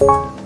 you